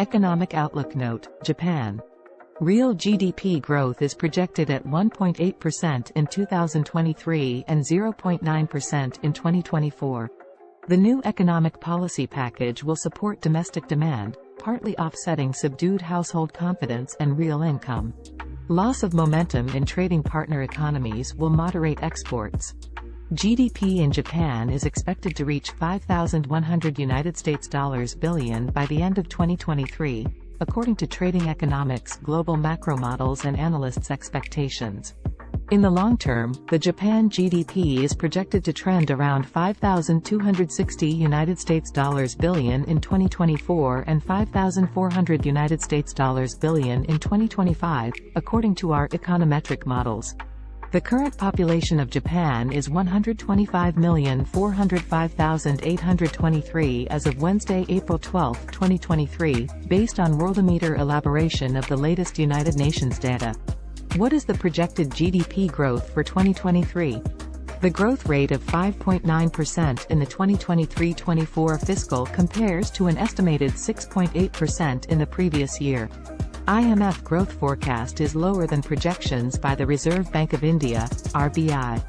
Economic Outlook Note, Japan. Real GDP growth is projected at 1.8% in 2023 and 0.9% in 2024. The new economic policy package will support domestic demand, partly offsetting subdued household confidence and real income. Loss of momentum in trading partner economies will moderate exports. GDP in Japan is expected to reach 5,100 United States dollars billion by the end of 2023, according to Trading Economics global macro models and analysts' expectations. In the long term, the Japan GDP is projected to trend around 5,260 United States dollars billion in 2024 and 5,400 United States dollars billion in 2025, according to our econometric models. The current population of Japan is 125,405,823 as of Wednesday, April 12, 2023, based on Worldometer elaboration of the latest United Nations data. What is the projected GDP growth for 2023? The growth rate of 5.9% in the 2023-24 fiscal compares to an estimated 6.8% in the previous year. IMF growth forecast is lower than projections by the Reserve Bank of India, RBI.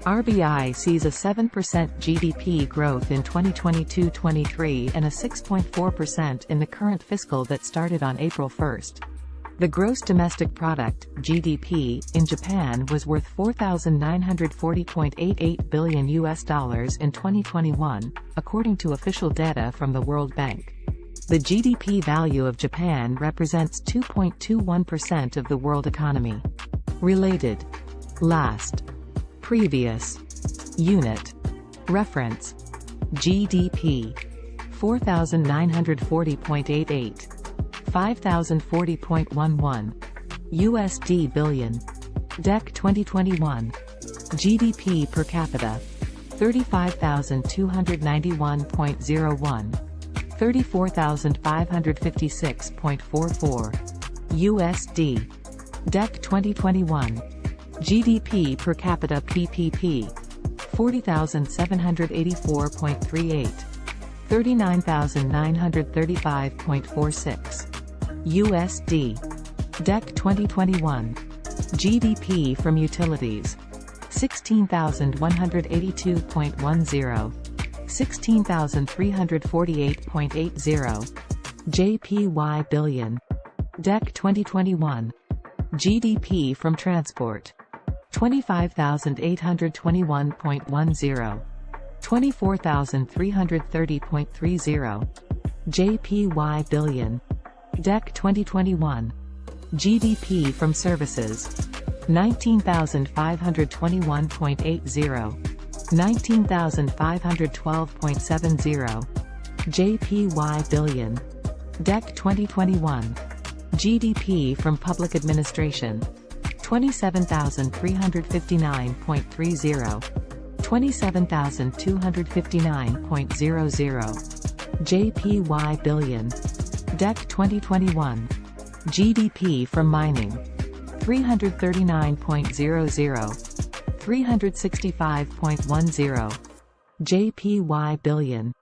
RBI sees a 7% GDP growth in 2022-23 and a 6.4% in the current fiscal that started on April 1. The gross domestic product, GDP, in Japan was worth 4,940.88 billion US dollars in 2021, according to official data from the World Bank. The GDP value of Japan represents 2.21% of the world economy. Related. Last. Previous. Unit. Reference. GDP. 4,940.88. 5,040.11. USD billion. DEC 2021. GDP per capita. 35,291.01. 34,556.44 USD. DEC 2021. GDP per capita PPP. 40,784.38. 39,935.46 USD. DEC 2021. GDP from utilities. 16,182.10. 16,348.80. JPY billion. DEC 2021. GDP from transport. 25,821.10. 24,330.30. JPY billion. DEC 2021. GDP from services. 19,521.80. 19,512.70. JPY billion. DEC 2021. GDP from public administration. 27,359.30. 27,259.00. JPY billion. DEC 2021. GDP from mining. 339.00. 365.10. JPY billion.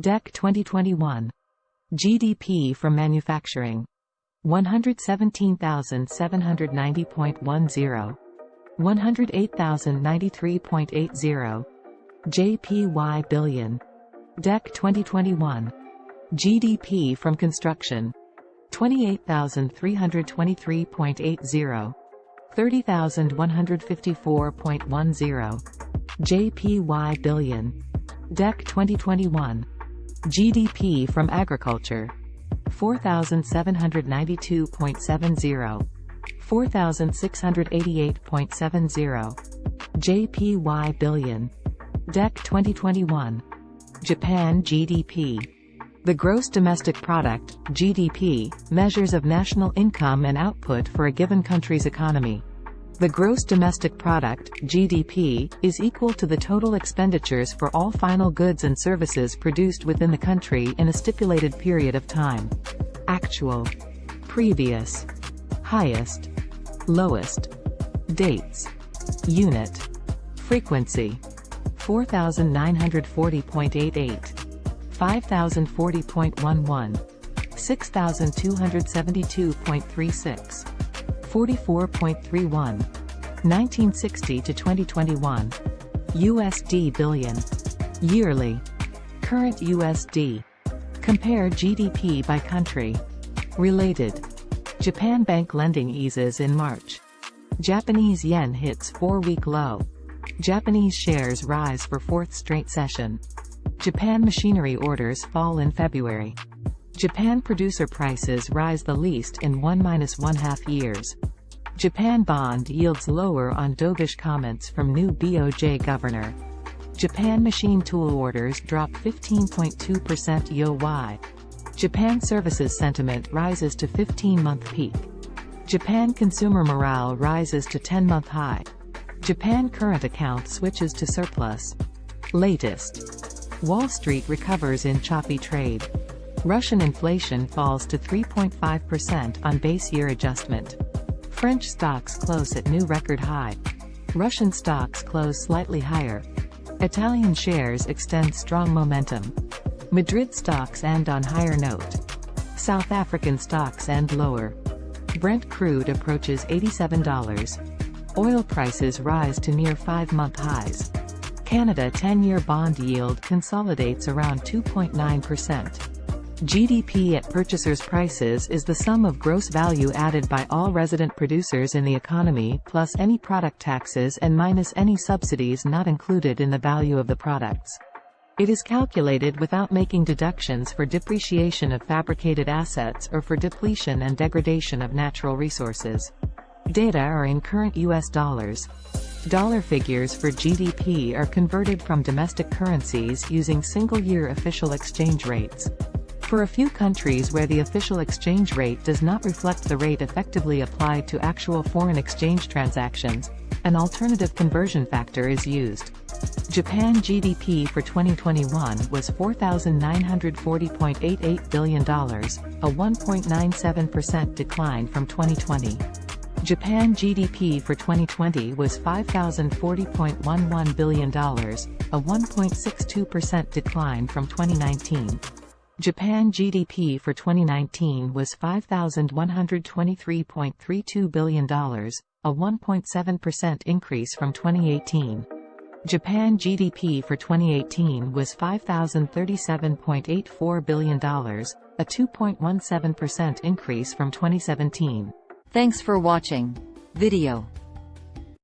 DEC 2021. GDP from manufacturing. 117,790.10. 108,093.80. JPY billion. DEC 2021. GDP from construction. 28,323.80. 30,154.10. JPY billion. DEC 2021. GDP from agriculture. 4,792.70. 4,688.70. JPY billion. DEC 2021. Japan GDP. The Gross Domestic Product, GDP, measures of national income and output for a given country's economy. The gross domestic product, GDP, is equal to the total expenditures for all final goods and services produced within the country in a stipulated period of time. Actual. Previous. Highest. Lowest. Dates. Unit. Frequency. 4940.88. 5040.11. 6,272.36. 44.31. 1960 to 2021. USD billion. Yearly. Current USD. Compare GDP by country. Related. Japan bank lending eases in March. Japanese yen hits four-week low. Japanese shares rise for fourth straight session. Japan machinery orders fall in February. Japan producer prices rise the least in 1-1 half years. Japan bond yields lower on dovish comments from new BOJ governor. Japan machine tool orders drop 15.2% YoY. Japan services sentiment rises to 15-month peak. Japan consumer morale rises to 10-month high. Japan current account switches to surplus. Latest. Wall Street recovers in choppy trade. Russian inflation falls to 3.5% on base year adjustment. French stocks close at new record high. Russian stocks close slightly higher. Italian shares extend strong momentum. Madrid stocks end on higher note. South African stocks end lower. Brent crude approaches $87. Oil prices rise to near five-month highs. Canada 10-year bond yield consolidates around 2.9%. GDP at purchasers' prices is the sum of gross value added by all resident producers in the economy plus any product taxes and minus any subsidies not included in the value of the products. It is calculated without making deductions for depreciation of fabricated assets or for depletion and degradation of natural resources. Data are in current US dollars. Dollar figures for GDP are converted from domestic currencies using single-year official exchange rates. For a few countries where the official exchange rate does not reflect the rate effectively applied to actual foreign exchange transactions, an alternative conversion factor is used. Japan GDP for 2021 was $4,940.88 billion, a 1.97% decline from 2020. Japan GDP for 2020 was $5,040.11 billion, a 1.62% decline from 2019. Japan GDP for 2019 was $5,123.32 billion, a 1.7% increase from 2018. Japan GDP for 2018 was $5,037.84 billion, a 2.17% increase from 2017. Thanks for watching video.